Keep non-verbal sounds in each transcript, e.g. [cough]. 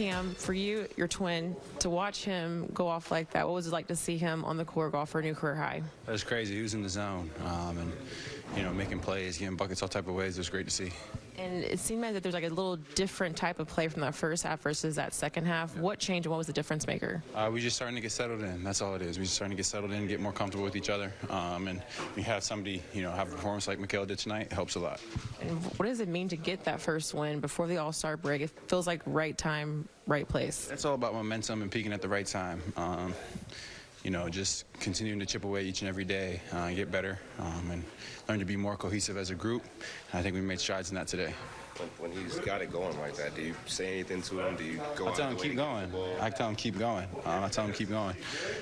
Cam, for you, your twin, to watch him go off like that, what was it like to see him on the court go off for a new career high? That was crazy. He was in the zone um, and, you know, making plays, getting buckets all type of ways. It was great to see. And it seemed like that there's like a little different type of play from that first half versus that second half. What changed and what was the difference maker? Uh, we just starting to get settled in. That's all it is. We just starting to get settled in, get more comfortable with each other. Um, and we have somebody, you know, have a performance like Mikal did tonight. It helps a lot. And what does it mean to get that first win before the All-Star break? It feels like right time, right place. It's all about momentum and peaking at the right time. Um, you know, just continuing to chip away each and every day, uh, get better, um, and learn to be more cohesive as a group. And I think we made strides in that today. When, when he's got it going like that, do you say anything to him? Do you go I tell him keep going. I tell him keep going. Um, I tell him keep going.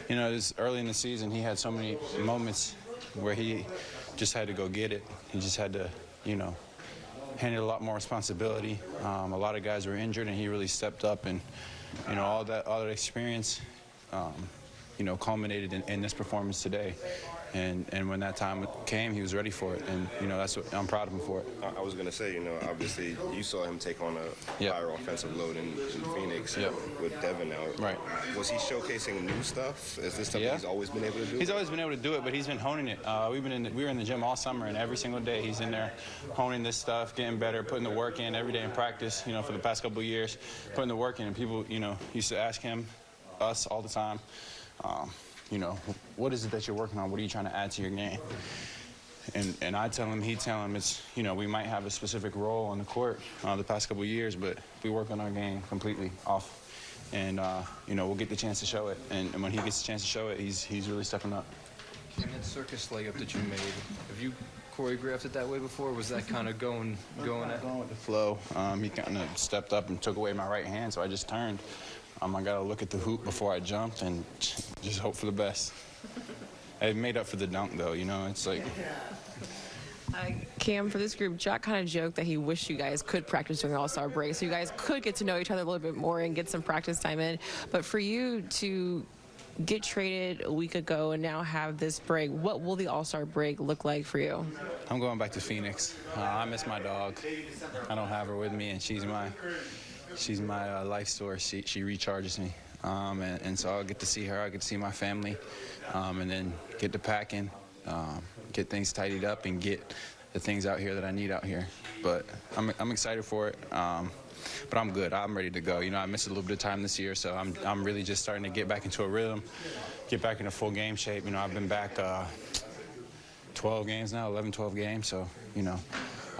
You know, this early in the season, he had so many moments where he just had to go get it. He just had to, you know, handle a lot more responsibility. Um, a lot of guys were injured, and he really stepped up. And you know, all that all that experience, um, you know, culminated in, in this performance today. And and when that time came, he was ready for it. And you know, that's what I'm proud of him for it. I, I was gonna say, you know, obviously you saw him take on a Yep. higher offensive load in, in Phoenix Yep. with Devin out. Right. Was he showcasing new stuff? Is this something Yeah. he's always been able to do? He's always been able to do it, but he's been honing it. Uh, we've been in the, we were in the gym all summer, and every single day he's in there honing this stuff, getting better, putting the work in every day in practice. You know, for the past couple of years, putting the work in. And people, you know, used to ask him, us all the time, um, you know, what is it that you're working on? What are you trying to add to your game? And, and I tell him, he tell him, it's, you know, we might have a specific role on the court uh, the past couple of years, but we work on our game completely off. And, uh, you know, we'll get the chance to show it. And, and when he gets the chance to show it, he's, he's really stepping up. And that circus layup that you made, have you choreographed it that way before? Or was that kind of going going at? Going with the flow. Um, he kind of stepped up and took away my right hand, so I just turned. Um, I got to look at the hoop before I jumped and just hope for the best. I made up for the dunk, though. You know, it's like [laughs] Uh, Cam, for this group, Jack kind of joked that he wished you guys could practice during All-Star break, so you guys could get to know each other a little bit more and get some practice time in. But for you to get traded a week ago and now have this break, what will the All-Star break look like for you? I'm going back to Phoenix. Uh, I miss my dog. I don't have her with me, and she's my she's my uh, life source. She she recharges me, um, and, and so I'll get to see her. I get to see my family, um, and then get to packing, um, get things tidied up, and get the things out here that I need out here. But I'm I'm excited for it. Um, but I'm good. I'm ready to go. You know, I missed a little bit of time this year, so I'm I'm really just starting to get back into a rhythm, get back into full game shape. You know, I've been back. Uh, 12 games now, 11, 12 games. So, you know,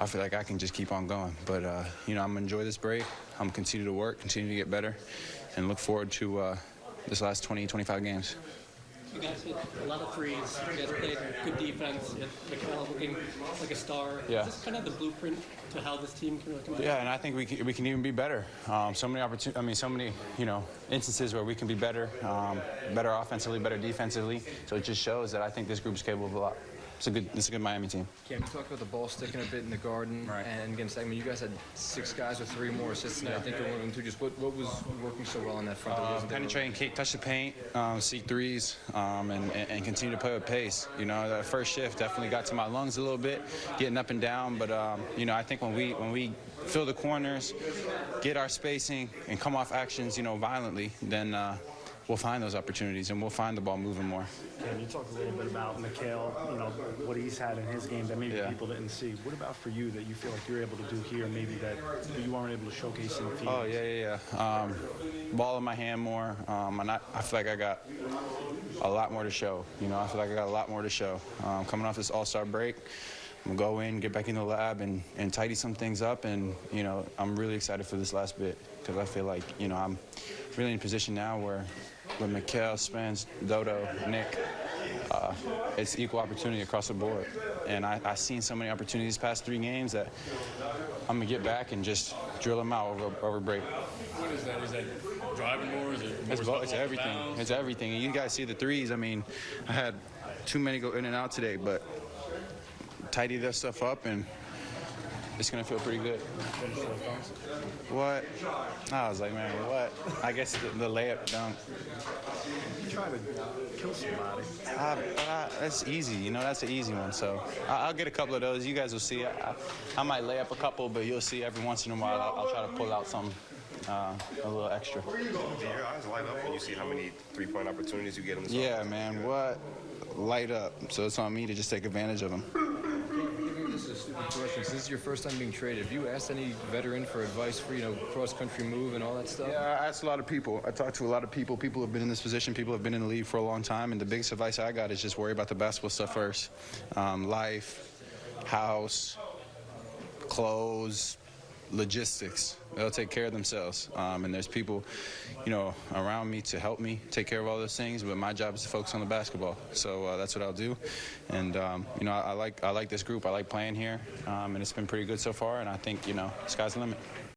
I feel like I can just keep on going. But, uh, you know, I'm going to enjoy this break. I'm going to continue to work, continue to get better, and look forward to uh, this last 20, 25 games. You guys hit a lot of threes. You guys played good defense. Mikal looking like a star. Yeah. Is this kind of the blueprint to how this team can really come out? Yeah, and I think we can, we can even be better. Um, so many opportunities. I mean, so many you know instances where we can be better, um, better offensively, better defensively. So it just shows that I think this group is capable of a lot. It's a good, it's a good Miami team. Cam, you talked about the ball sticking a bit in the garden Right. and against segment. You guys had six guys with three more assists tonight. I think you're one of them too. Just what, what was working so well on that front? that Uh, there penetrating, kick, touch the paint, um, see threes, um, and, and, and continue to play with pace. You know, that first shift definitely got to my lungs a little bit, getting up and down. But um, you know, I think when we when we fill the corners, get our spacing, and come off actions, you know, violently, then uh, we'll find those opportunities and we'll find the ball moving more. Can you talk a little bit about Mikal, you know, what he's had in his game that maybe Yeah. people didn't see. What about for you that you feel like you're able to do here, maybe that you weren't able to showcase in Phoenix? Oh yeah, yeah, yeah. Um, ball in my hand more, um, and I, I feel like I got a lot more to show. You know, I feel like I got a lot more to show. Um, coming off this All-Star break, I'm gonna go in, get back in the lab, and, and tidy some things up. And you know, I'm really excited for this last bit because I feel like you know I'm really in a position now where with Mikal, Spence, Dodo, Nick, uh, it's equal opportunity across the board. And I, I've seen so many opportunities these past three games that I'm gonna get back and just drill them out over, over break. What is that? Is that driving more? Is it more It's, it's everything. It's everything. And you guys see the threes. I mean, I had too many go in and out today, but tidy that stuff up and it's gonna feel pretty good. What? I was like, man, what? I guess the, the layup dunk. You try to kill somebody. But I, that's easy, you know. That's an easy one. So I, I'll get a couple of those. You guys will see. I, I, I might lay up a couple, but you'll see every once in a while. I'll, I'll try to pull out some uh, a little extra. Do your eyes light up when you see how many three-point opportunities you get in this Yeah, man. What? Light up. So it's on me to just take advantage of them. Maybe this is stupid. This is your first time being traded, have you asked any veteran for advice for, you know, cross-country move and all that stuff? Yeah, I asked a lot of people. I talked to a lot of people. People have been in this position. People have been in the league for a long time. And the biggest advice I got is just worry about the basketball stuff first. Um, life, house, clothes, logistics. They'll take care of themselves. Um, and there's people, you know, around me to help me take care of all those things. But my job is to focus on the basketball. So uh, that's what I'll do. And um, you know, I, I like I like this group. I like playing here. Um, and it's been pretty good so far. And I think you know, sky's the limit.